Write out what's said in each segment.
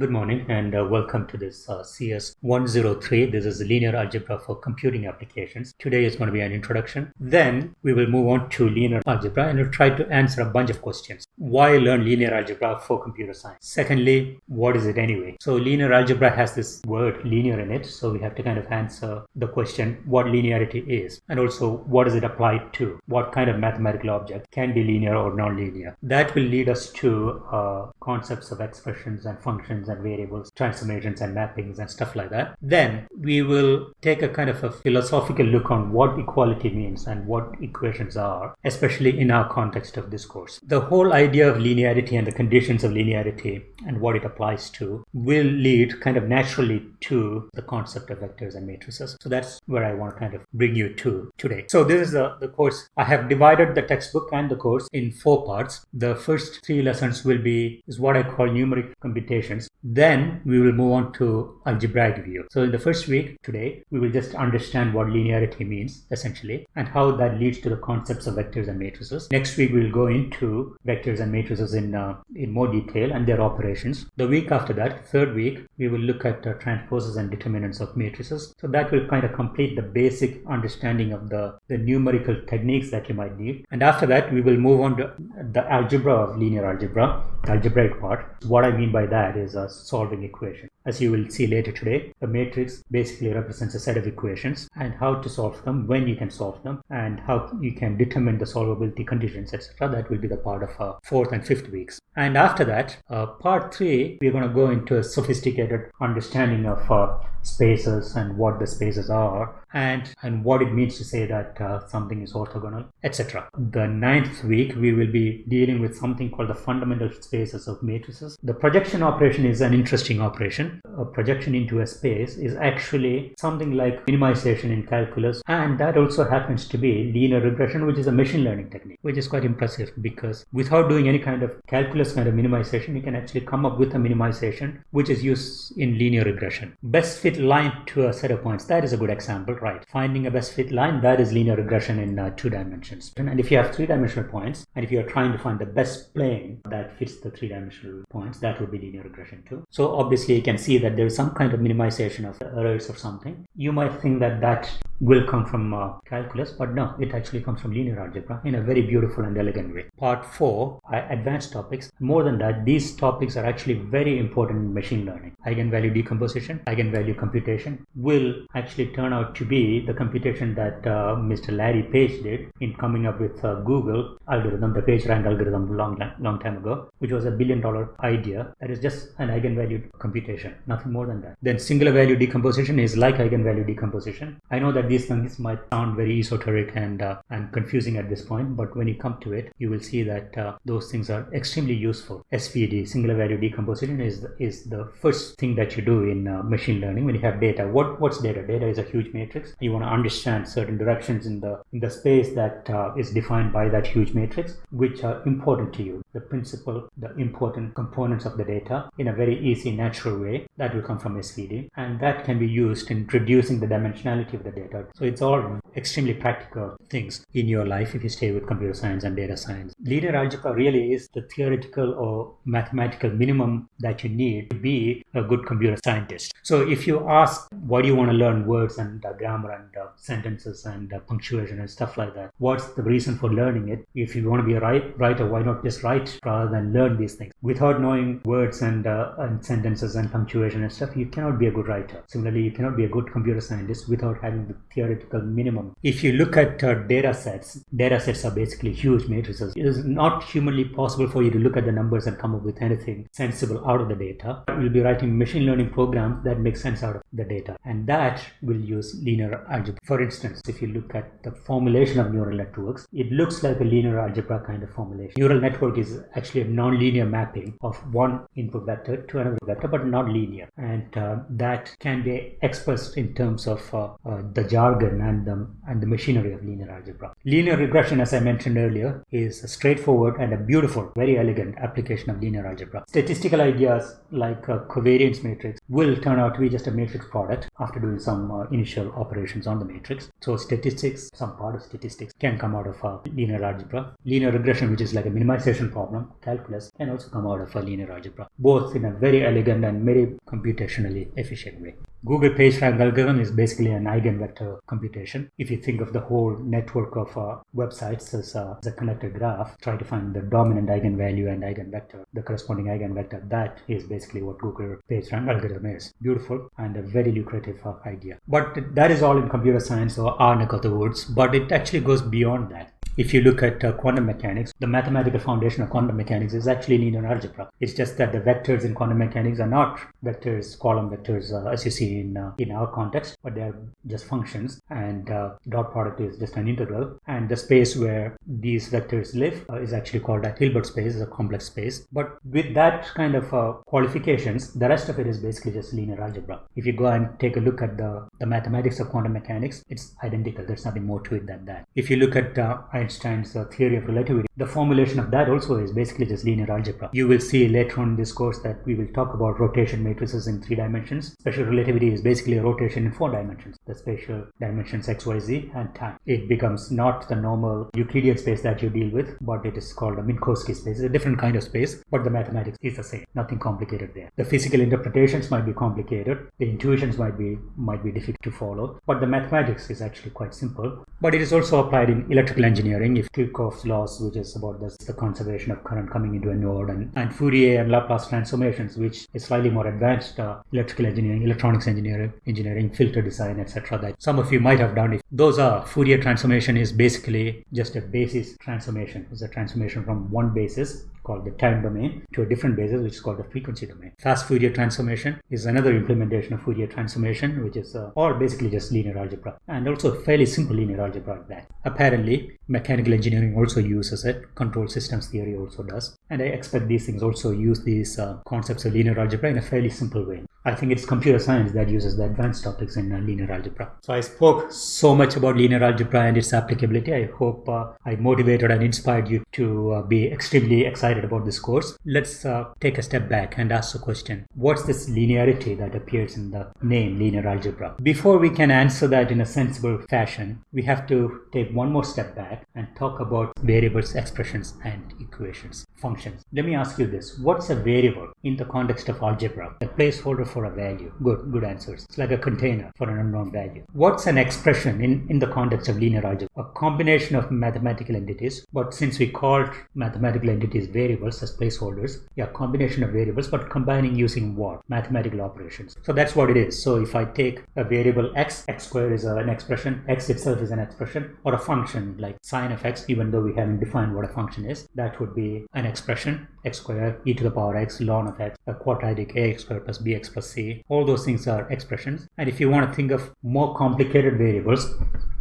Good morning and uh, welcome to this uh, CS 103. This is linear algebra for computing applications. Today is going to be an introduction. Then we will move on to linear algebra and we'll try to answer a bunch of questions. Why learn linear algebra for computer science? Secondly, what is it anyway? So linear algebra has this word linear in it. So we have to kind of answer the question what linearity is and also what is it applied to? What kind of mathematical object can be linear or non-linear? That will lead us to uh, concepts of expressions and functions and variables, transformations and mappings and stuff like that. Then we will take a kind of a philosophical look on what equality means and what equations are, especially in our context of this course. The whole idea of linearity and the conditions of linearity and what it applies to will lead kind of naturally to the concept of vectors and matrices. So that's where I want to kind of bring you to today. So this is the, the course. I have divided the textbook and the course in four parts. The first three lessons will be is what I call numeric computations. Then we will move on to algebraic view. So in the first week today, we will just understand what linearity means essentially and how that leads to the concepts of vectors and matrices. Next week, we will go into vectors and matrices in, uh, in more detail and their operations. The week after that, third week, we will look at uh, transposes and determinants of matrices. So that will kind of complete the basic understanding of the, the numerical techniques that you might need. And after that, we will move on to the algebra of linear algebra, algebraic part. What I mean by that is a solving equation. As you will see later today, a matrix basically represents a set of equations and how to solve them, when you can solve them, and how you can determine the solvability conditions, etc. That will be the part of our fourth and fifth weeks. And after that, uh, part three, we're going to go into a sophisticated understanding of uh, spaces and what the spaces are and and what it means to say that uh, something is orthogonal etc the ninth week we will be dealing with something called the fundamental spaces of matrices the projection operation is an interesting operation a projection into a space is actually something like minimization in calculus. And that also happens to be linear regression which is a machine learning technique which is quite impressive because without doing any kind of calculus kind of minimization you can actually come up with a minimization which is used in linear regression. Best fit line to a set of points that is a good example right? Finding a best fit line that is linear regression in uh, two dimensions. And if you have three dimensional points and if you are trying to find the best plane that fits the three dimensional points that would be linear regression too. So obviously you can see that there is some kind of minimization of errors or something you might think that that will come from uh, calculus but no it actually comes from linear algebra in a very beautiful and elegant way. Part 4 advanced topics. More than that these topics are actually very important in machine learning. Eigenvalue decomposition eigenvalue computation will actually turn out to be the computation that uh, mr larry page did in coming up with uh, google algorithm the pagerank algorithm long long time ago which was a billion dollar idea that is just an eigenvalue computation nothing more than that. Then singular value decomposition is like eigenvalue decomposition. I know that these things might sound very esoteric and uh, and confusing at this point but when you come to it you will see that uh, those things are extremely useful. Svd singular value decomposition is is the first thing that you do in uh, machine learning when you have data. What what's data? Data is a huge matrix. You want to understand certain directions in the in the space that uh, is defined by that huge matrix which are important to you. The principal the important components of the data in a very easy natural way that will come from svd and that can be used in reducing the dimensionality of the data so it's all extremely practical things in your life if you stay with computer science and data science. Linear algebra really is the theoretical or mathematical minimum that you need to be a good computer scientist. So if you ask why do you want to learn words and uh, grammar and uh, sentences and uh, punctuation and stuff like that, what's the reason for learning it? If you want to be a write, writer, why not just write rather than learn these things? Without knowing words and, uh, and sentences and punctuation and stuff, you cannot be a good writer. Similarly, you cannot be a good computer scientist without having the theoretical minimum. If you look at uh, data sets, data sets are basically huge matrices. Is not humanly possible for you to look at the numbers and come up with anything sensible out of the data. We'll be writing machine learning programs that make sense out of the data. And that will use linear algebra. For instance, if you look at the formulation of neural networks, it looks like a linear algebra kind of formulation. Neural network is actually a non-linear mapping of one input vector to another vector, but not linear. And uh, that can be expressed in terms of uh, uh, the jargon and the, and the machinery of linear algebra. Linear regression, as I mentioned earlier, is a straightforward and a beautiful, very elegant application of linear algebra. Statistical ideas like a covariance matrix will turn out to be just a matrix product after doing some uh, initial operations on the matrix. So statistics, some part of statistics can come out of a linear algebra. Linear regression, which is like a minimization problem, calculus, can also come out of a linear algebra, both in a very elegant and very computationally efficient way. Google PageRank algorithm is basically an eigenvector computation. If you think of the whole network of uh, websites as, uh, as, a connected graph, try to find the dominant eigenvalue and eigenvector, the corresponding eigenvector. That is basically what Google PageRank algorithm is. Beautiful and a very lucrative uh, idea. But that is all in computer science or our neck of the woods. But it actually goes beyond that. If you look at uh, quantum mechanics, the mathematical foundation of quantum mechanics is actually linear algebra. It's just that the vectors in quantum mechanics are not vectors, column vectors, uh, as you see in uh, in our context, but they are just functions. And uh, dot product is just an integral. And the space where these vectors live uh, is actually called a Hilbert space, a complex space. But with that kind of uh, qualifications, the rest of it is basically just linear algebra. If you go and take a look at the the mathematics of quantum mechanics, it's identical. There's nothing more to it than that. If you look at Einstein's uh, theory of relativity, the formulation of that also is basically just linear algebra. You will see later on in this course that we will talk about rotation matrices in three dimensions. Special relativity is basically a rotation in four dimensions, the spatial dimensions x, y, z, and time. It becomes not the normal Euclidean space that you deal with, but it is called a Minkowski space. It's a different kind of space, but the mathematics is the same. Nothing complicated there. The physical interpretations might be complicated. The intuitions might be might be difficult to follow, but the mathematics is actually quite simple. But it is also applied in electrical engineering engineering if Kirchhoff's laws, which is about this, the conservation of current coming into a node, and, and Fourier and Laplace transformations, which is slightly more advanced uh, electrical engineering, electronics engineering, engineering, filter design, etc. That some of you might have done. If those are Fourier transformation is basically just a basis transformation. It's a transformation from one basis called the time domain to a different basis which is called the frequency domain. Fast Fourier transformation is another implementation of Fourier transformation which is uh, or basically just linear algebra and also fairly simple linear algebra that. Apparently mechanical engineering also uses it, control systems theory also does and I expect these things also use these uh, concepts of linear algebra in a fairly simple way. I think it's computer science that uses the advanced topics in uh, linear algebra. So I spoke so much about linear algebra and its applicability. I hope uh, I motivated and inspired you to uh, be extremely excited about this course. Let's uh, take a step back and ask the question, what's this linearity that appears in the name linear algebra? Before we can answer that in a sensible fashion, we have to take one more step back and talk about variables, expressions, and equations, functions. Let me ask you this. What's a variable in the context of algebra? A placeholder for a value. Good, good answers. It's like a container for an unknown value. What's an expression in, in the context of linear algebra? A combination of mathematical entities, but since we called mathematical entities variables as placeholders, yeah, combination of variables, but combining using what? Mathematical operations. So that's what it is. So if I take a variable x, x squared is an expression, x itself is an expression, or a function like sine of x, even though we haven't defined what a function is, that would be an expression, x squared, e to the power x, ln of x, a quadratic ax squared plus bx plus c. All those things are expressions. And if you want to think of more complicated variables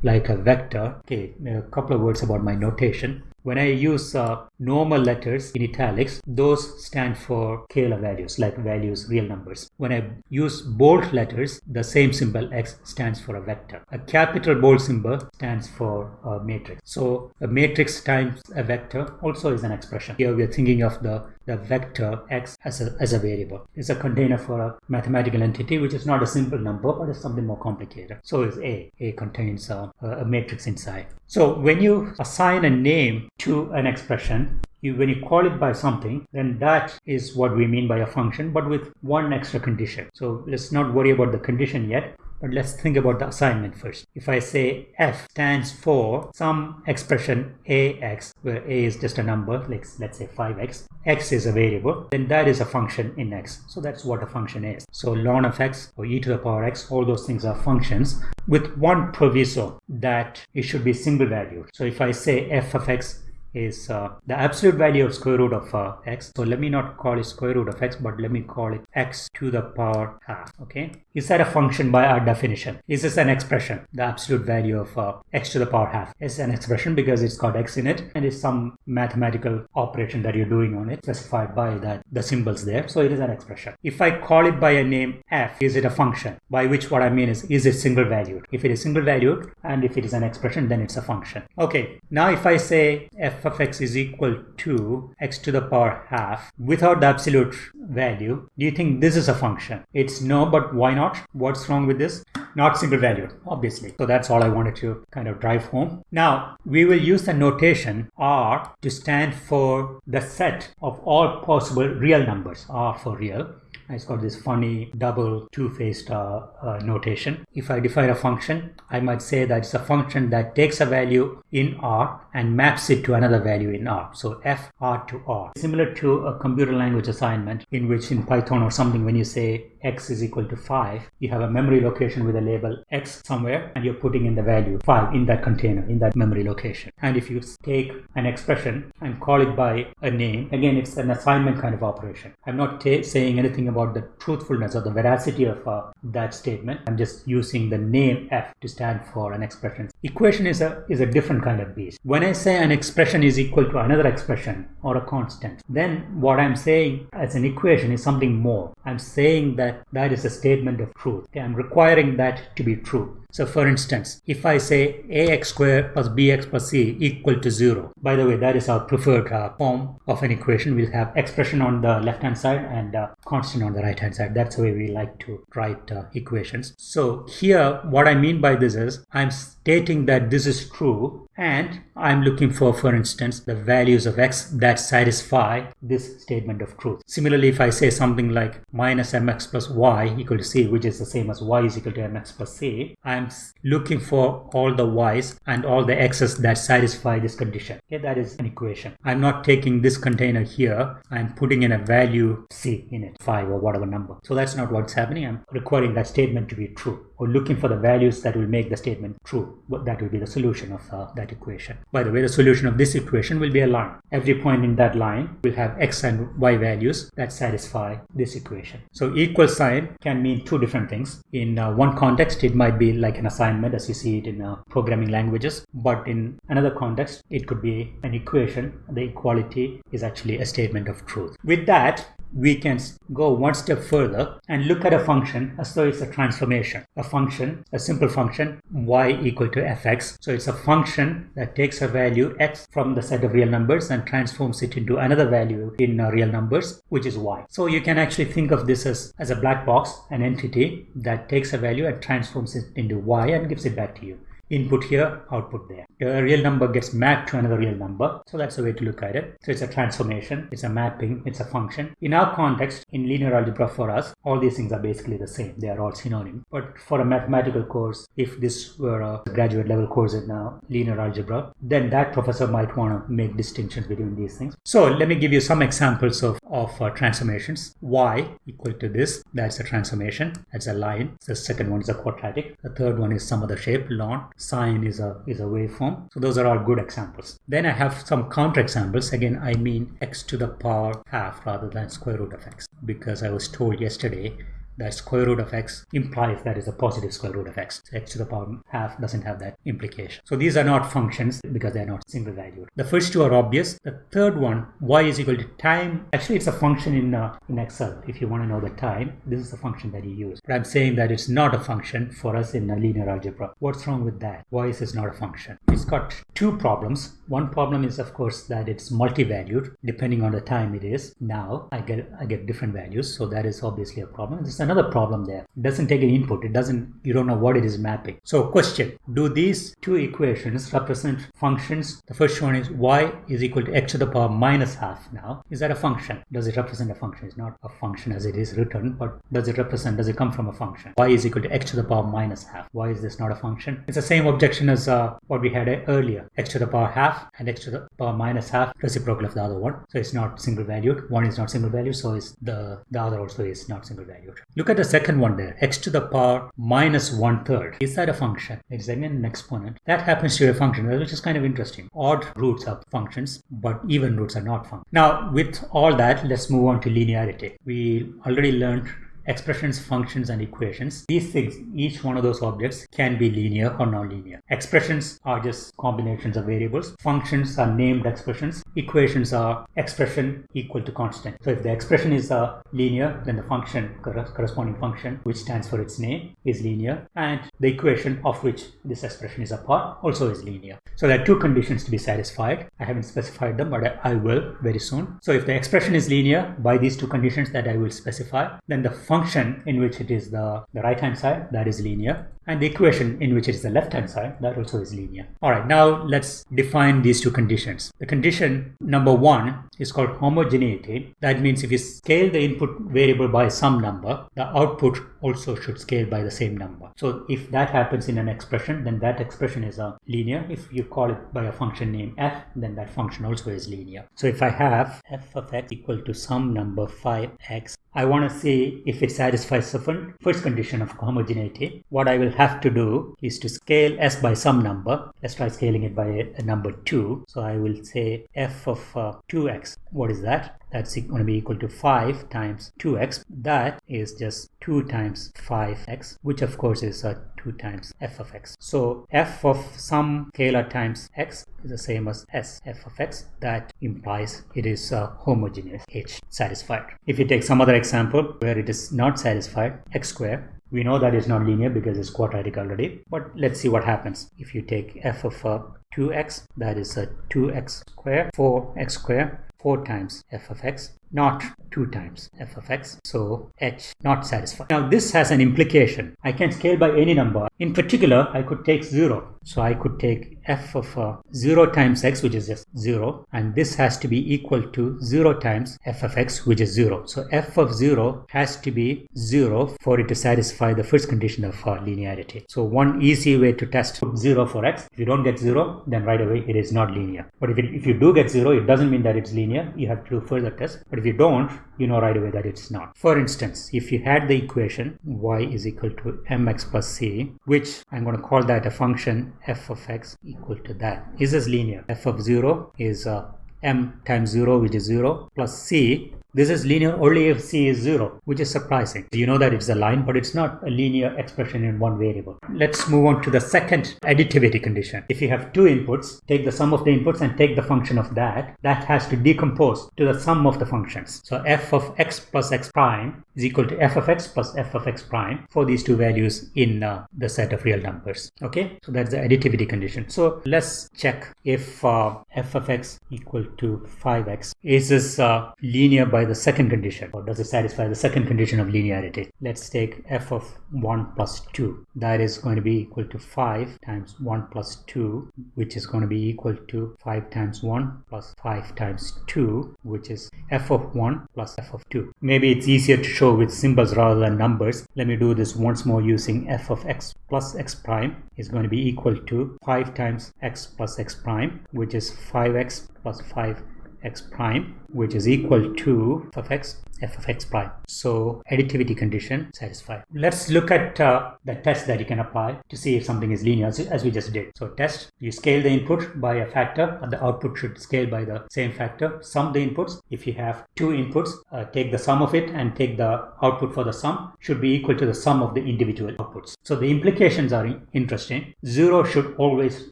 like a vector, okay, a couple of words about my notation. When I use uh, normal letters in italics, those stand for scalar values, like values, real numbers. When I use bold letters, the same symbol x stands for a vector. A capital bold symbol stands for a matrix. So a matrix times a vector also is an expression. Here we are thinking of the, the vector x as a, as a variable. It's a container for a mathematical entity, which is not a simple number, but is something more complicated. So is A. A contains a, a matrix inside. So when you assign a name to an expression, you, when you call it by something, then that is what we mean by a function, but with one extra condition. So let's not worry about the condition yet. But let's think about the assignment first. If I say f stands for some expression ax, where a is just a number, like let's say 5x, x is a variable, then that is a function in x. So that's what a function is. So ln of x or e to the power x, all those things are functions with one proviso that it should be single valued. So if I say f of x is uh, the absolute value of square root of uh, x. So let me not call it square root of x, but let me call it x to the power half. Okay. Is that a function by our definition? Is this an expression? The absolute value of uh, x to the power half is an expression because it's got x in it and it's some mathematical operation that you're doing on it specified by that the symbols there. So it is an expression. If I call it by a name f, is it a function? By which what I mean is, is it single valued? If it is single valued and if it is an expression, then it's a function. Okay. Now if I say f f of x is equal to x to the power half without the absolute value, do you think this is a function? It's no, but why not? What's wrong with this? Not single valued, obviously. So that's all I wanted to kind of drive home. Now, we will use the notation R to stand for the set of all possible real numbers, R for real it's got this funny double two-faced uh, uh, notation. If I define a function, I might say that it's a function that takes a value in R and maps it to another value in R. So f R to R. Similar to a computer language assignment in which in Python or something when you say x is equal to 5, you have a memory location with a label x somewhere and you're putting in the value 5 in that container, in that memory location. And if you take an expression and call it by a name, again, it's an assignment kind of operation. I'm not saying anything about the truthfulness or the veracity of uh, that statement. I'm just using the name f to stand for an expression. Equation is a, is a different kind of beast. When I say an expression is equal to another expression or a constant, then what I'm saying as an equation is something more. I'm saying that that is a statement of truth. I'm requiring that to be true. So for instance, if I say ax squared plus bx plus c equal to 0, by the way, that is our preferred uh, form of an equation. We'll have expression on the left hand side and uh, constant on the right hand side. That's the way we like to write uh, equations. So here, what I mean by this is I'm stating that this is true and I'm looking for, for instance, the values of x that satisfy this statement of truth. Similarly, if I say something like minus mx plus y equal to c, which is the same as y is equal to mx plus c, I'm looking for all the y's and all the x's that satisfy this condition. Okay, that is an equation. I'm not taking this container here. I'm putting in a value c in it, 5 or whatever number. So that's not what's happening. I'm requiring that statement to be true or looking for the values that will make the statement true. That will be the solution of uh, that equation. By the way, the solution of this equation will be a line. Every point in that line will have x and y values that satisfy this equation. So equal sign can mean two different things. In uh, one context, it might be like like an assignment as you see it in uh, programming languages. But in another context, it could be an equation. The equality is actually a statement of truth. With that, we can go one step further and look at a function as though it's a transformation. A function, a simple function, y equal to fx. So it's a function that takes a value x from the set of real numbers and transforms it into another value in uh, real numbers, which is y. So you can actually think of this as, as a black box, an entity that takes a value and transforms it into y and gives it back to you input here, output there. A real number gets mapped to another real number. So that's the way to look at it. So it's a transformation, it's a mapping, it's a function. In our context, in linear algebra for us, all these things are basically the same. They are all synonym. But for a mathematical course, if this were a graduate level course in uh, linear algebra, then that professor might want to make distinctions between these things. So let me give you some examples of, of uh, transformations. y equal to this, that's a transformation. That's a line. The second one is a quadratic. The third one is some other shape, ln sine is a is a waveform. So those are all good examples. Then i have some counter examples. Again i mean x to the power half rather than square root of x because i was told yesterday that square root of x implies that is a positive square root of x. So x to the power half doesn't have that implication. So these are not functions because they are not single valued. The first two are obvious. The third one, y is equal to time. Actually, it's a function in, uh, in Excel. If you want to know the time, this is the function that you use. But I'm saying that it's not a function for us in linear algebra. What's wrong with that? Why is this not a function? It's got two problems. One problem is, of course, that it's multi-valued depending on the time it is. Now I get I get different values, so that is obviously a problem. This is another problem there. It doesn't take an input. It doesn't, you don't know what it is mapping. So question, do these two equations represent functions? The first one is y is equal to x to the power minus half now. Is that a function? Does it represent a function? It's not a function as it is written, but does it represent, does it come from a function? y is equal to x to the power minus half. Why is this not a function? It's the same objection as uh, what we had earlier. x to the power half and x to the power minus half reciprocal of the other one. So it's not single valued. One is not single valued, so is the, the other also is not single valued. Look at the second one there, x to the power minus one third. Is that a function? It's again an exponent. That happens to be a function, which is kind of interesting. Odd roots are functions, but even roots are not functions. Now, with all that, let's move on to linearity. We already learned expressions, functions, and equations. These things, each one of those objects can be linear or nonlinear. Expressions are just combinations of variables. Functions are named expressions. Equations are expression equal to constant. So if the expression is uh, linear, then the function, corresponding function, which stands for its name, is linear. And the equation of which this expression is a part also is linear. So there are two conditions to be satisfied. I haven't specified them, but I, I will very soon. So if the expression is linear by these two conditions that I will specify, then the function in which it is the, the right hand side, that is linear and the equation in which it is the left hand side that also is linear. Alright now let's define these two conditions. The condition number one is called homogeneity. That means if you scale the input variable by some number, the output also should scale by the same number. So if that happens in an expression, then that expression is a linear. If you call it by a function name f, then that function also is linear. So if I have f of x equal to some number 5x I want to see if it satisfies the first condition of homogeneity. What I will have to do is to scale s by some number. Let's try scaling it by a, number 2. So I will say f of uh, 2x. What is that? That's going to be equal to 5 times 2x. That is just 2 times 5x, which of course is uh, 2 times f of x. So f of some scalar times x is the same as s f of x. That implies it is uh, homogeneous, h satisfied. If you take some other example where it is not satisfied, x squared, we know that it's not linear because it's quadratic already, but let's see what happens. If you take f of uh, 2x, that is a 2x square, 4x square, 4 times f of x not 2 times f of x. So h not satisfied. Now this has an implication. I can scale by any number. In particular, I could take 0. So I could take f of uh, 0 times x which is just 0 and this has to be equal to 0 times f of x which is 0. So f of 0 has to be 0 for it to satisfy the first condition of uh, linearity. So one easy way to test 0 for x, if you don't get 0 then right away it is not linear. But if, it, if you do get 0 it doesn't mean that it's linear. You have to do further tests. But if you don't, you know right away that it's not. For instance, if you had the equation y is equal to mx plus c, which I'm going to call that a function f of x equal to that. Is this linear? f of 0 is uh, m times 0 which is 0 plus c this is linear only if c is 0, which is surprising. You know that it's a line, but it's not a linear expression in one variable. Let's move on to the second additivity condition. If you have two inputs, take the sum of the inputs and take the function of that. That has to decompose to the sum of the functions. So f of x plus x prime is equal to f of x plus f of x prime for these two values in uh, the set of real numbers. Okay, so that's the additivity condition. So let's check if uh, f of x equal to 5x. Is this uh, linear by the second condition or does it satisfy the second condition of linearity? Let's take f of 1 plus 2. That is going to be equal to 5 times 1 plus 2 which is going to be equal to 5 times 1 plus 5 times 2 which is f of 1 plus f of 2. Maybe it's easier to show with symbols rather than numbers. Let me do this once more using f of x plus x prime is going to be equal to 5 times x plus x prime which is 5x plus 5 x prime which is equal to f of x f of x prime. So additivity condition satisfied. Let's look at uh, the test that you can apply to see if something is linear as we just did. So test, you scale the input by a factor and the output should scale by the same factor. Sum the inputs. If you have two inputs, uh, take the sum of it and take the output for the sum should be equal to the sum of the individual outputs. So the implications are interesting. Zero should always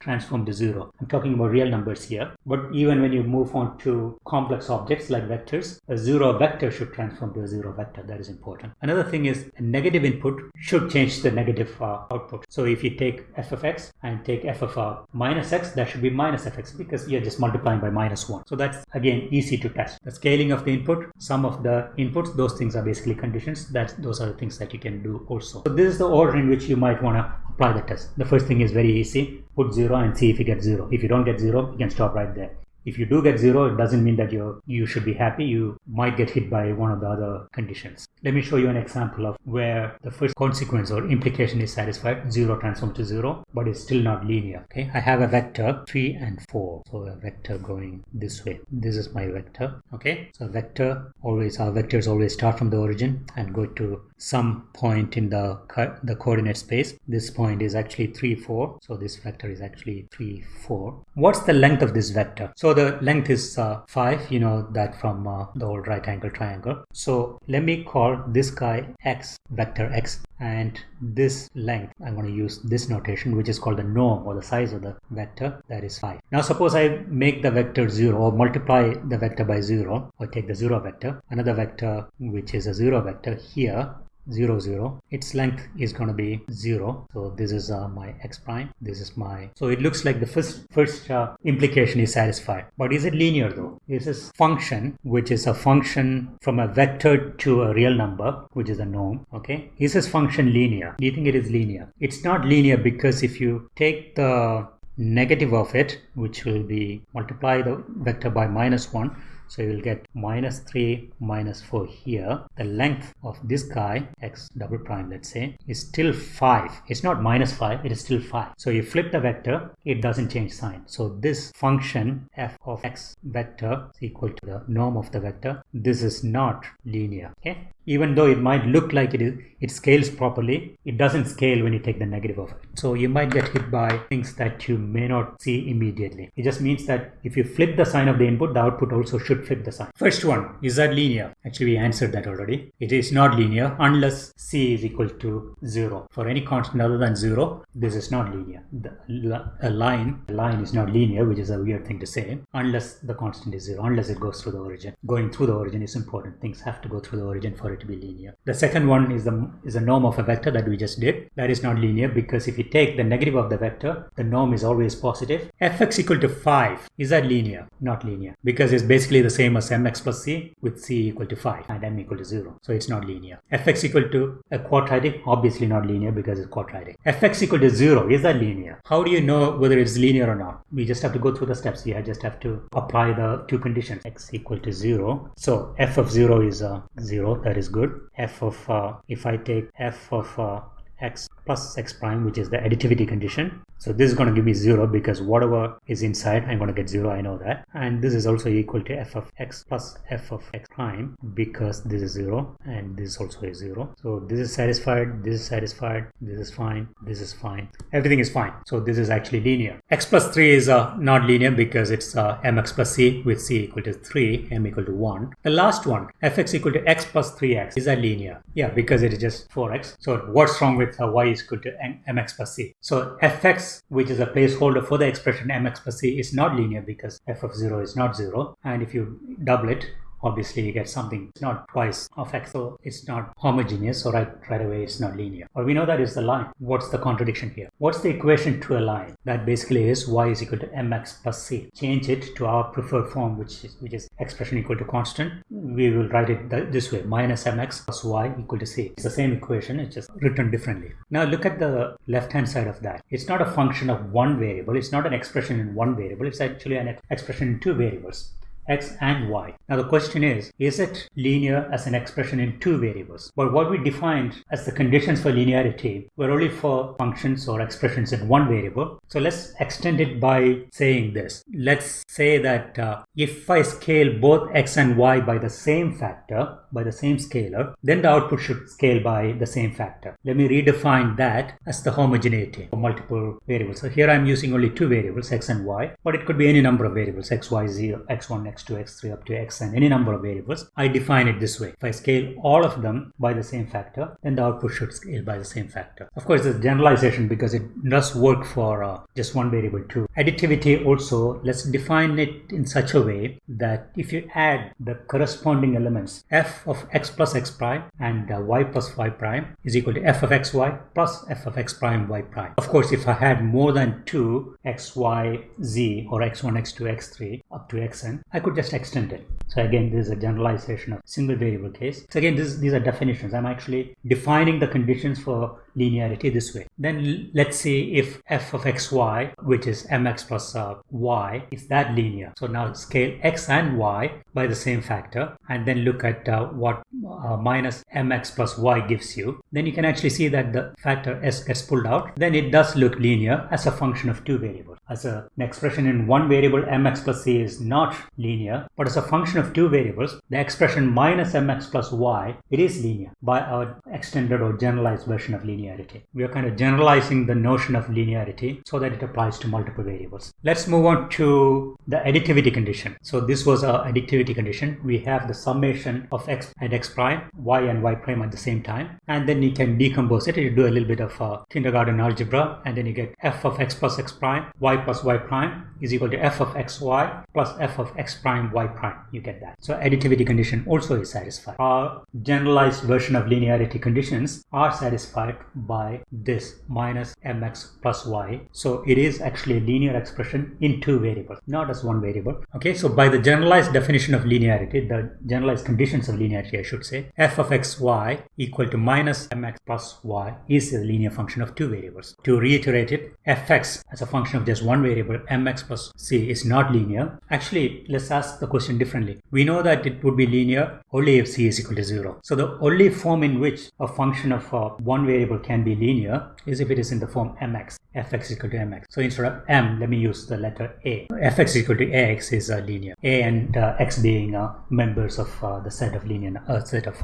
transform to zero. I'm talking about real numbers here. But even when you move on to complex objects like vectors, a zero vector should transform to a zero vector. That is important. Another thing is a negative input should change the negative uh, output. So if you take f of x and take f of uh, minus x, that should be minus fx because you're just multiplying by minus 1. So that's again easy to test. The scaling of the input, some of the inputs, those things are basically conditions. That those are the things that you can do also. So this is the order in which you might want to apply the test. The first thing is very easy. Put 0 and see if you get 0. If you don't get 0, you can stop right there if you do get zero, it doesn't mean that you you should be happy. You might get hit by one of the other conditions. Let me show you an example of where the first consequence or implication is satisfied, zero transform to zero, but it's still not linear. Okay, I have a vector three and four, so a vector going this way. This is my vector. Okay, so vector always our vectors always start from the origin and go to some point in the the coordinate space. This point is actually 3, 4. So this vector is actually 3, 4. What's the length of this vector? So the length is uh, 5. You know that from uh, the old right angle triangle. So let me call this guy x, vector x and this length I'm going to use this notation which is called the norm or the size of the vector that is 5. Now suppose I make the vector 0 or multiply the vector by 0 or take the 0 vector another vector which is a 0 vector here 0 0 its length is going to be 0 so this is uh, my x prime. This is my so it looks like the first first uh, implication is satisfied. But is it linear though? This is function which is a function from a vector to a real number which is a norm okay? Is this function linear? Do you think it is linear? It's not linear because if you take the negative of it which will be multiply the vector by minus 1 so you will get minus 3 minus 4 here. The length of this guy, x double prime, let's say, is still 5. It's not minus 5, it is still 5. So you flip the vector, it doesn't change sign. So this function f of x vector is equal to the norm of the vector. This is not linear. Okay even though it might look like it is it scales properly. It doesn't scale when you take the negative of it. So you might get hit by things that you may not see immediately. It just means that if you flip the sign of the input the output also should flip the sign. First one is that linear? Actually we answered that already. It is not linear unless c is equal to 0 for any constant other than 0 this is not linear. The, a line a line is not linear which is a weird thing to say unless the constant is 0 unless it goes through the origin. Going through the origin is important. Things have to go through the origin for it to be linear. The second one is the is a norm of a vector that we just did. That is not linear because if you take the negative of the vector, the norm is always positive. fx equal to 5, is that linear? Not linear because it's basically the same as mx plus c with c equal to 5 and m equal to 0. So it's not linear. fx equal to a quadratic, obviously not linear because it's quadratic. fx equal to 0, is that linear? How do you know whether it's linear or not? We just have to go through the steps here. I just have to apply the two conditions. x equal to 0. So f of 0 is uh, 0, that is good. F of uh, if I take f of uh, x plus x prime which is the additivity condition so this is going to give me 0 because whatever is inside I'm going to get 0 I know that. And this is also equal to f of x plus f of x prime because this is 0 and this also is 0 so this is satisfied this is satisfied this is fine this is fine. Everything is fine. So this is actually linear. X plus 3 is uh, not linear because it's uh, mx plus c with c equal to 3 m equal to 1 the last one fx equal to x plus 3x is that linear. Yeah because it is just 4x so what's wrong with uh, y is equal to mx plus c? So fx which is a placeholder for the expression mx plus c, is not linear because f of 0 is not 0. And if you double it, obviously you get something it's not twice of x so it's not homogeneous so right right away it's not linear. Or we know that is the line. What's the contradiction here? What's the equation to a line? That basically is y is equal to mx plus c. Change it to our preferred form which is which is expression equal to constant. We will write it this way minus mx plus y equal to c. It's the same equation it's just written differently. Now look at the left hand side of that. It's not a function of one variable it's not an expression in one variable it's actually an expression in two variables x and y. Now the question is, is it linear as an expression in two variables? But what we defined as the conditions for linearity were only for functions or expressions in one variable. So let's extend it by saying this. Let's say that uh, if I scale both x and y by the same factor, by the same scalar, then the output should scale by the same factor. Let me redefine that as the homogeneity for multiple variables. So here I'm using only two variables, x and y, but it could be any number of variables, x, y, 0, x1, x2, x3 up to xn, any number of variables. I define it this way. If I scale all of them by the same factor, then the output should scale by the same factor. Of course, a generalization because it does work for uh, just one variable too. Additivity also, let's define it in such a way that if you add the corresponding elements f of x plus x prime and uh, y plus y prime is equal to f of xy plus f of x prime y prime. Of course, if I had more than two x, y, z or x1, x2, x3 up to xn, I could just extend it. So again, this is a generalization of single variable case. So again, this, these are definitions. I'm actually defining the conditions for linearity this way. Then let's see if f of xy, which is mx plus uh, y, is that linear. So now scale x and y by the same factor and then look at uh, what uh, minus mx plus y gives you. Then you can actually see that the factor s gets pulled out. Then it does look linear as a function of two variables. As a, an expression in one variable mx plus c is not linear, but as a function function of two variables, the expression minus mx plus y, it is linear by our extended or generalized version of linearity. We are kind of generalizing the notion of linearity so that it applies to multiple variables. Let's move on to the additivity condition. So this was our additivity condition. We have the summation of x and x prime, y and y prime at the same time. And then you can decompose it. You do a little bit of uh, kindergarten algebra and then you get f of x plus x prime, y plus y prime is equal to f of xy plus f of x prime y prime. You get that. So additivity condition also is satisfied. Our generalized version of linearity conditions are satisfied by this minus mx plus y. So it is actually a linear expression in two variables, not as one variable. Okay, so by the generalized definition of linearity, the generalized conditions of linearity, I should say, f of xy equal to minus mx plus y is a linear function of two variables. To reiterate it, fx as a function of just one variable, mx plus c is not linear. Actually, let's ask the question differently. We know that it would be linear only if c is equal to 0. So the only form in which a function of uh, one variable can be linear is if it is in the form mx, fx equal to mx. So instead of m, let me use the letter a. fx equal to ax is uh, linear. a and uh, x being uh, members of uh, the set of linear, uh, set of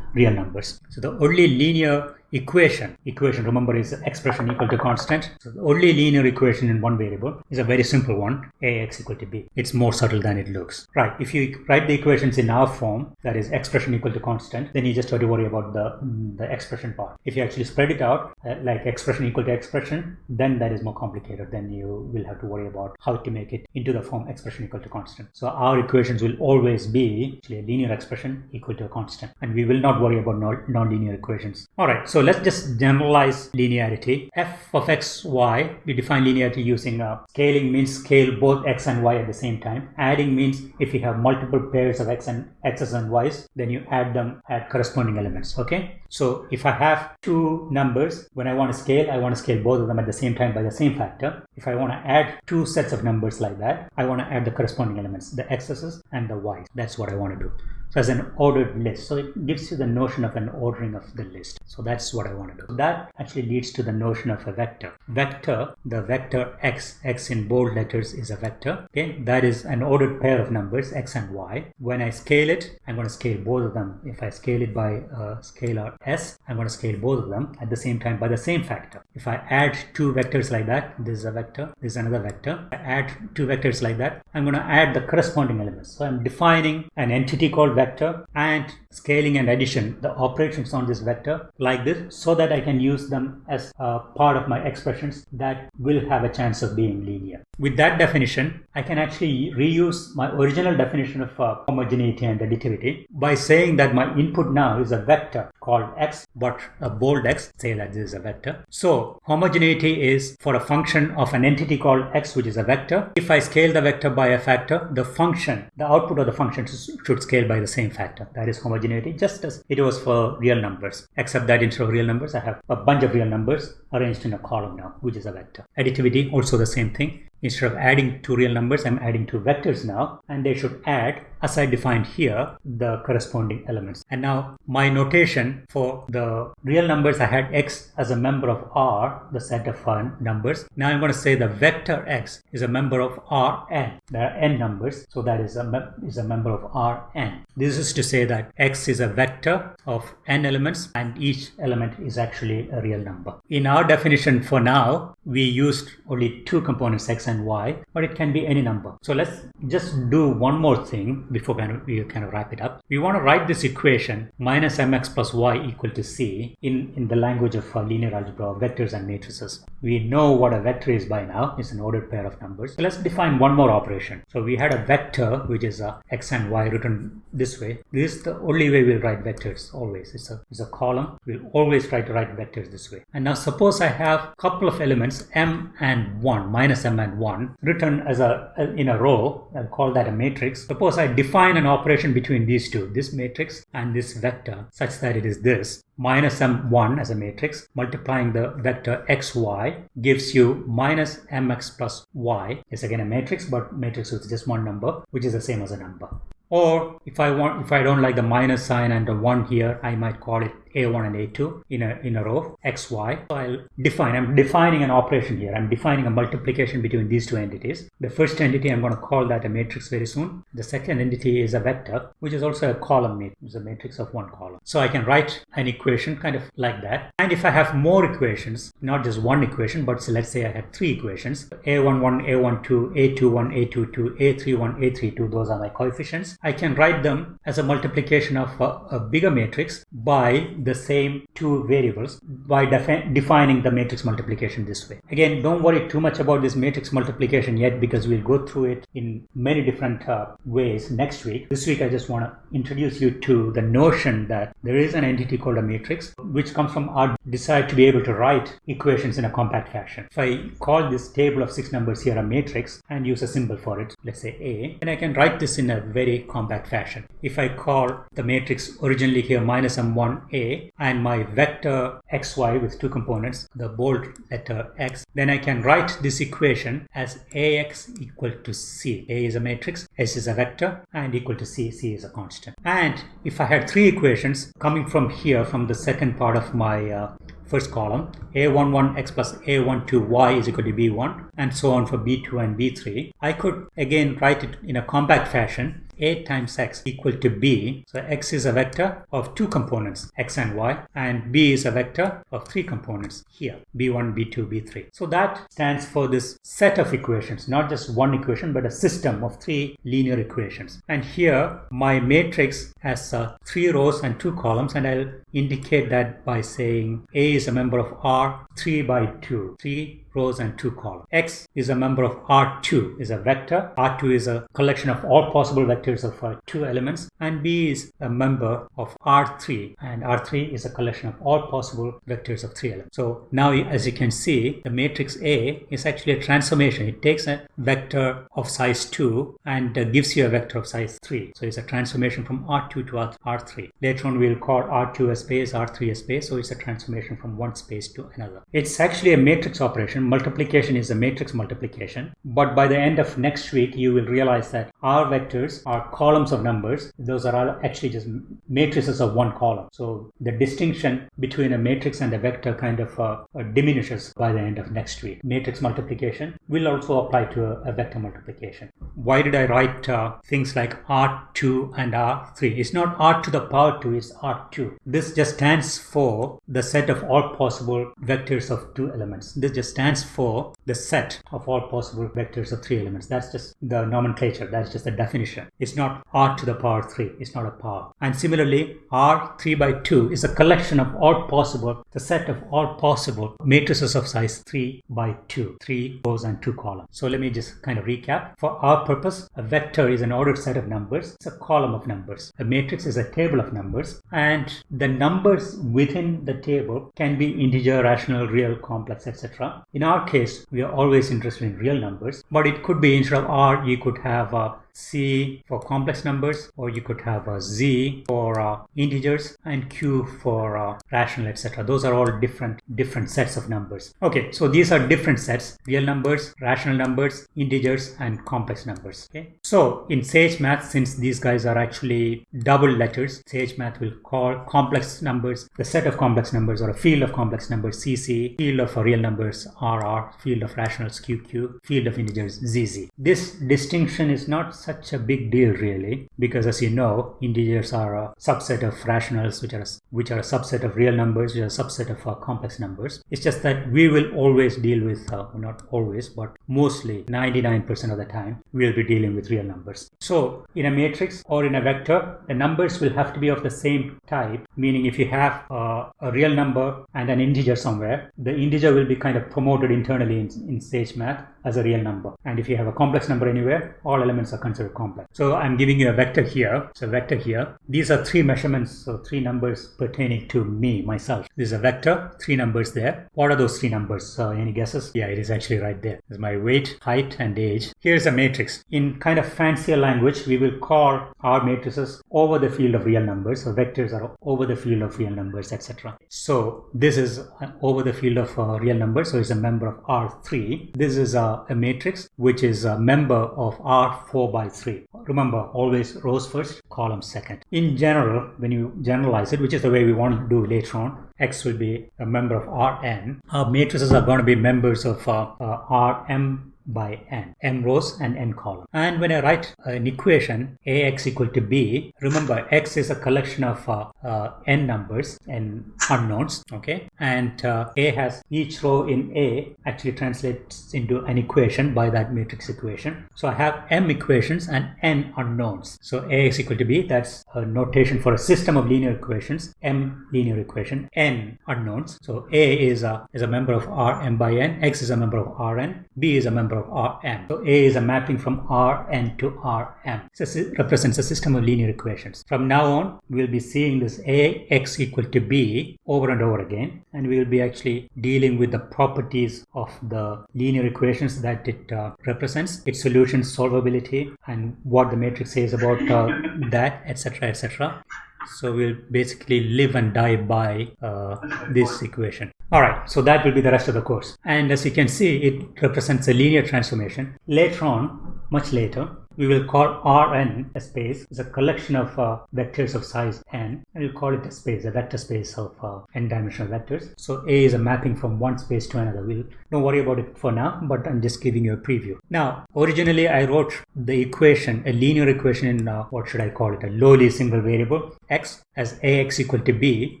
real numbers. So the only linear equation. Equation remember is expression equal to constant. So the only linear equation in one variable is a very simple one ax equal to b. It's more subtle than it looks. Right if you write the equations in our form that is expression equal to constant then you just have to worry about the the expression part. If you actually spread it out uh, like expression equal to expression then that is more complicated then you will have to worry about how to make it into the form expression equal to constant. So our equations will always be actually a linear expression equal to a constant and we will not worry about non-linear equations. All right so let's just generalize linearity. f of x, y, we define linearity using uh, scaling means scale both x and y at the same time. Adding means if you have multiple pairs of x and x's and y's, then you add them at corresponding elements, okay? So if I have two numbers, when I want to scale, I want to scale both of them at the same time by the same factor. If I want to add two sets of numbers like that, I want to add the corresponding elements, the x's and the y's. That's what I want to do so as an ordered list. So it gives you the notion of an ordering of the list. So that's what i want to do. That actually leads to the notion of a vector. Vector the vector x x in bold letters is a vector okay? That is an ordered pair of numbers x and y. When i scale it i'm going to scale both of them. If i scale it by uh, a scalar s i'm going to scale both of them at the same time by the same factor. If i add two vectors like that this is a vector this is another vector. I add two vectors like that i'm going to add the corresponding elements. So i'm defining an entity called vector and scaling and addition, the operations on this vector like this so that I can use them as a part of my expressions that will have a chance of being linear. With that definition, I can actually reuse my original definition of uh, homogeneity and additivity by saying that my input now is a vector called x, but a bold x, say that this is a vector. So homogeneity is for a function of an entity called x, which is a vector. If I scale the vector by a factor, the function, the output of the function should scale by the same factor. That is homogeneity, just as it was for real numbers. Except that instead of real numbers, I have a bunch of real numbers arranged in a column now, which is a vector. Additivity, also the same thing. Instead of adding two real numbers, I'm adding two vectors now, and they should add, as I defined here, the corresponding elements. And now my notation for the real numbers, I had x as a member of R, the set of uh, numbers. Now I'm going to say the vector x is a member of Rn. There are n numbers, so that is a, is a member of Rn. This is to say that x is a vector of n elements, and each element is actually a real number. In our definition for now, we used only two components, x and y, but it can be any number. So let's just do one more thing before we kind of wrap it up. We want to write this equation minus mx plus y equal to c in, in the language of uh, linear algebra, vectors and matrices. We know what a vector is by now. It's an ordered pair of numbers. So let's define one more operation. So we had a vector, which is a x and y written this way. This is the only way we'll write vectors always. It's a, it's a column. We'll always try to write vectors this way. And now suppose I have a couple of elements m and 1, minus m and 1 written as a in a row I'll call that a matrix. Suppose I define an operation between these two this matrix and this vector such that it is this minus m1 as a matrix multiplying the vector xy gives you minus mx plus y. Is again a matrix but matrix with just one number which is the same as a number. Or if I want if I don't like the minus sign and the one here I might call it A1 and A2 in a, in a row, X, Y. So I'll define, I'm defining an operation here. I'm defining a multiplication between these two entities. The first entity, I'm going to call that a matrix very soon. The second entity is a vector, which is also a column matrix, a matrix of one column. So I can write an equation kind of like that. And if I have more equations, not just one equation, but so let's say I have three equations, A11, A12, A21, A22, A31, A32, those are my coefficients. I can write them as a multiplication of a, a bigger matrix by the same two variables by defi defining the matrix multiplication this way. Again, don't worry too much about this matrix multiplication yet because we'll go through it in many different uh, ways next week. This week I just want to introduce you to the notion that there is an entity called a matrix which comes from our desire to be able to write equations in a compact fashion. If I call this table of six numbers here a matrix and use a symbol for it, let's say A, then I can write this in a very compact fashion. If I call the matrix originally here minus m1a and my vector xy with two components, the bold letter x, then I can write this equation as ax equal to c. A is a matrix, s is a vector and equal to c, c is a constant. And if I had three equations coming from here from the second part of my uh, first column a11x plus a12y is equal to b1 and so on for b2 and b3 I could again write it in a compact fashion a times x equal to b. So x is a vector of two components, x and y, and b is a vector of three components here, b1, b2, b3. So that stands for this set of equations, not just one equation, but a system of three linear equations. And here my matrix has uh, three rows and two columns, and I'll indicate that by saying A is a member of R 3 by 2. 3 rows and 2 columns. X is a member of R2, is a vector. R2 is a collection of all possible vectors of uh, two elements. And B is a member of R3, and R3 is a collection of all possible vectors of three elements. So now, as you can see, the matrix A is actually a transformation. It takes a vector of size 2 and uh, gives you a vector of size 3. So it's a transformation from R2 to R3. Later on, we'll call R2 a space, R3 a space. So it's a transformation from one space to another. It's actually a matrix operation multiplication is a matrix multiplication. But by the end of next week, you will realize that our vectors are columns of numbers. Those are all actually just matrices of one column. So the distinction between a matrix and a vector kind of uh, uh, diminishes by the end of next week. Matrix multiplication will also apply to a, a vector multiplication. Why did I write uh, things like R2 and R3? It's not R to the power 2, it's R2. This just stands for the set of all possible vectors of two elements. This just stands for the set of all possible vectors of three elements. That's just the nomenclature. That's just the definition. It's not r to the power 3. It's not a power. And similarly, r 3 by 2 is a collection of all possible, the set of all possible matrices of size 3 by 2. 3 rows and 2 columns. So let me just kind of recap. For our purpose, a vector is an ordered set of numbers. It's a column of numbers. A matrix is a table of numbers. And the numbers within the table can be integer, rational, real, complex, etc. In our case, we are always interested in real numbers, but it could be instead of R, you could have a C for complex numbers or you could have a Z for uh, integers and Q for uh, rational etc. Those are all different different sets of numbers. Okay, so these are different sets real numbers, rational numbers, integers and complex numbers. Okay, so in Sage Math since these guys are actually double letters, Sage Math will call complex numbers the set of complex numbers or a field of complex numbers CC, field of real numbers RR, field of rationals QQ, field of integers ZZ. This distinction is not such a big deal really because as you know integers are a subset of rationals which are which are a subset of real numbers which are a subset of uh, complex numbers. It's just that we will always deal with uh, not always but mostly 99% of the time we'll be dealing with real numbers. So in a matrix or in a vector the numbers will have to be of the same type meaning if you have uh, a real number and an integer somewhere the integer will be kind of promoted internally in, in sage math as a real number and if you have a complex number anywhere all elements are considered complex. So I'm giving you a vector here. So vector here. These are three measurements, so three numbers pertaining to me, myself. This is a vector, three numbers there. What are those three numbers? Uh, any guesses? Yeah, it is actually right there. Is my weight, height, and age. Here's a matrix. In kind of fancier language, we will call our matrices over the field of real numbers. So vectors are over the field of real numbers, etc. So this is over the field of uh, real numbers. So it's a member of R3. This is a, a matrix which is a member of R4 by by 3. Remember, always rows first, columns second. In general, when you generalize it, which is the way we want to do later on, X will be a member of Rn. Our matrices are going to be members of uh, uh, Rm by n, m rows and n columns. And when I write an equation ax equal to b, remember x is a collection of uh, uh, n numbers and unknowns, okay? And uh, a has each row in a actually translates into an equation by that matrix equation. So I have m equations and n unknowns. So ax equal to b, that's a notation for a system of linear equations, m linear equation, n unknowns. So a is a, is a member of Rm by n, x is a member of Rn, b is a member of Rm. So A is a mapping from Rn to Rm. So it represents a system of linear equations. From now on, we'll be seeing this Ax equal to B over and over again. And we'll be actually dealing with the properties of the linear equations that it uh, represents, its solution solvability, and what the matrix says about uh, that, etc., etc. So we'll basically live and die by uh, this equation. All right, so that will be the rest of the course. And as you can see, it represents a linear transformation. Later on, much later, we will call Rn a space. Is a collection of uh, vectors of size n. And we'll call it a space a vector space of uh, n dimensional vectors. So a is a mapping from one space to another. We'll don't worry about it for now but i'm just giving you a preview. Now originally i wrote the equation a linear equation in uh, what should i call it a lowly single variable x as ax equal to b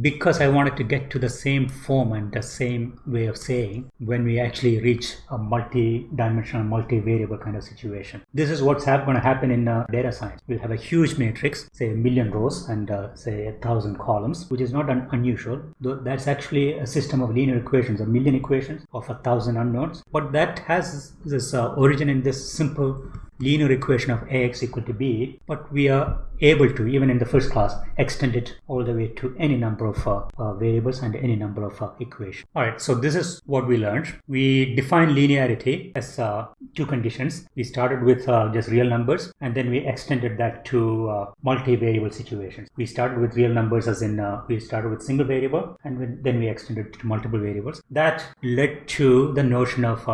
because i wanted to get to the same form and the same way of saying when we actually reach a multi-dimensional multi-variable kind of situation. This is what's going to happen in uh, data science. We'll have a huge matrix, say a million rows and uh, say a thousand columns, which is not un unusual. Though that's actually a system of linear equations, a million equations of a thousand unknowns. But that has this uh, origin in this simple linear equation of ax equal to b, but we are able to, even in the first class, extend it all the way to any number of uh, uh, variables and any number of uh, equations. All right, so this is what we learned. We define linearity as uh, two conditions. We started with uh, just real numbers, and then we extended that to uh, multi-variable situations. We started with real numbers as in we started with single variable, and then we extended to multiple variables. That led to the notion of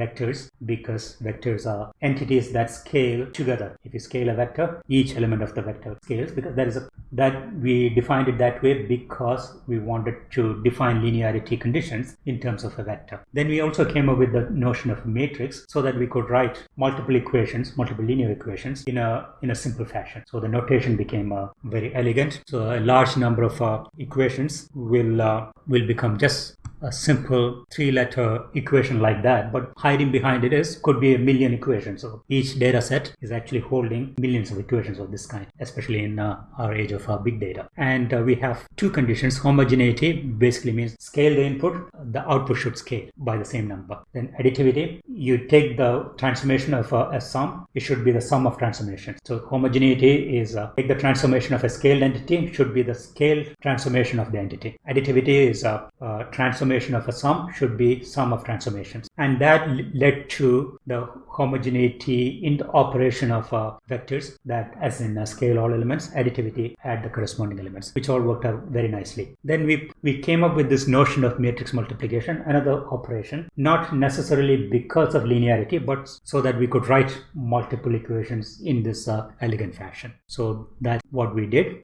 vectors because vectors are entities that scale together. If you scale a vector, each element of the vector scales because there is a that we defined it that way because we wanted to define linearity conditions in terms of a vector. Then we also came up with the notion of a matrix so that we could write multiple equations, multiple linear equations in a in a simple fashion. So the notation became uh, very elegant. So a large number of uh, equations will uh, will become just a simple three letter equation like that but hiding behind it is could be a million equations. So each data set is actually holding millions of equations of this kind especially in uh, our age of uh, big data. And uh, we have two conditions. Homogeneity basically means scale the input the output should scale by the same number. Then additivity you take the transformation of a, sum it should be the sum of transformations so homogeneity is uh, take the transformation of a scaled entity should be the scaled transformation of the entity. Additivity is a, a transformation transformation of a sum should be sum of transformations. And that led to the homogeneity in the operation of uh, vectors that as in uh, scale all elements, additivity add the corresponding elements, which all worked out very nicely. Then we, we came up with this notion of matrix multiplication, another operation, not necessarily because of linearity, but so that we could write multiple equations in this uh, elegant fashion. So that's what we did.